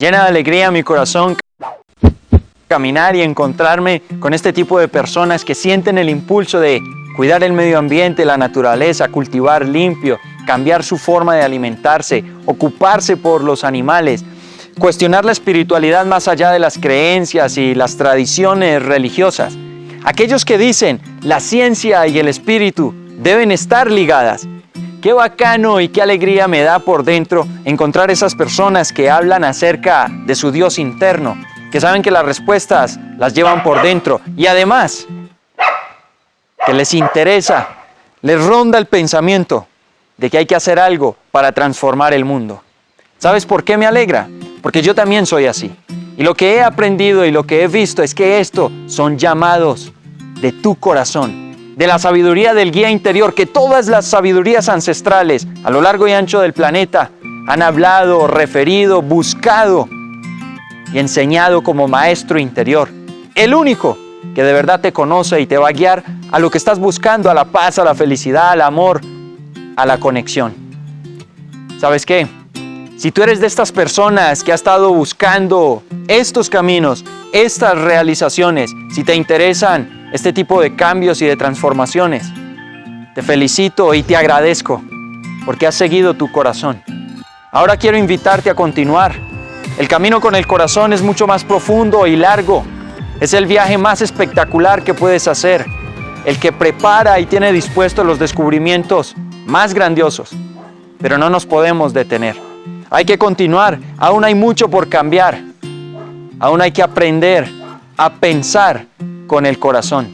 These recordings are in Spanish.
Llena de alegría mi corazón caminar y encontrarme con este tipo de personas que sienten el impulso de cuidar el medio ambiente, la naturaleza, cultivar limpio, cambiar su forma de alimentarse, ocuparse por los animales, cuestionar la espiritualidad más allá de las creencias y las tradiciones religiosas. Aquellos que dicen la ciencia y el espíritu deben estar ligadas. Qué bacano y qué alegría me da por dentro encontrar esas personas que hablan acerca de su Dios interno, que saben que las respuestas las llevan por dentro y además que les interesa, les ronda el pensamiento de que hay que hacer algo para transformar el mundo. ¿Sabes por qué me alegra? Porque yo también soy así. Y lo que he aprendido y lo que he visto es que esto son llamados de tu corazón, de la sabiduría del guía interior, que todas las sabidurías ancestrales a lo largo y ancho del planeta han hablado, referido, buscado y enseñado como maestro interior. El único que de verdad te conoce y te va a guiar a lo que estás buscando, a la paz, a la felicidad, al amor, a la conexión. ¿Sabes qué? Si tú eres de estas personas que ha estado buscando estos caminos, estas realizaciones, si te interesan este tipo de cambios y de transformaciones, te felicito y te agradezco porque has seguido tu corazón. Ahora quiero invitarte a continuar el camino con el corazón es mucho más profundo y largo. Es el viaje más espectacular que puedes hacer. El que prepara y tiene dispuestos los descubrimientos más grandiosos. Pero no nos podemos detener. Hay que continuar. Aún hay mucho por cambiar. Aún hay que aprender a pensar con el corazón.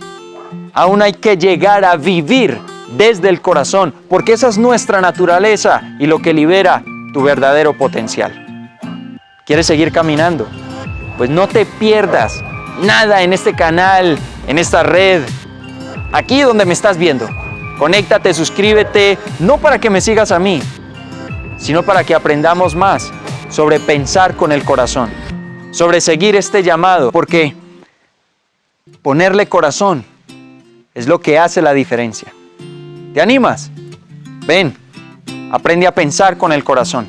Aún hay que llegar a vivir desde el corazón, porque esa es nuestra naturaleza y lo que libera tu verdadero potencial. ¿Quieres seguir caminando? Pues no te pierdas nada en este canal, en esta red, aquí donde me estás viendo. Conéctate, suscríbete, no para que me sigas a mí, sino para que aprendamos más sobre pensar con el corazón, sobre seguir este llamado, porque ponerle corazón es lo que hace la diferencia. ¿Te animas? Ven, aprende a pensar con el corazón.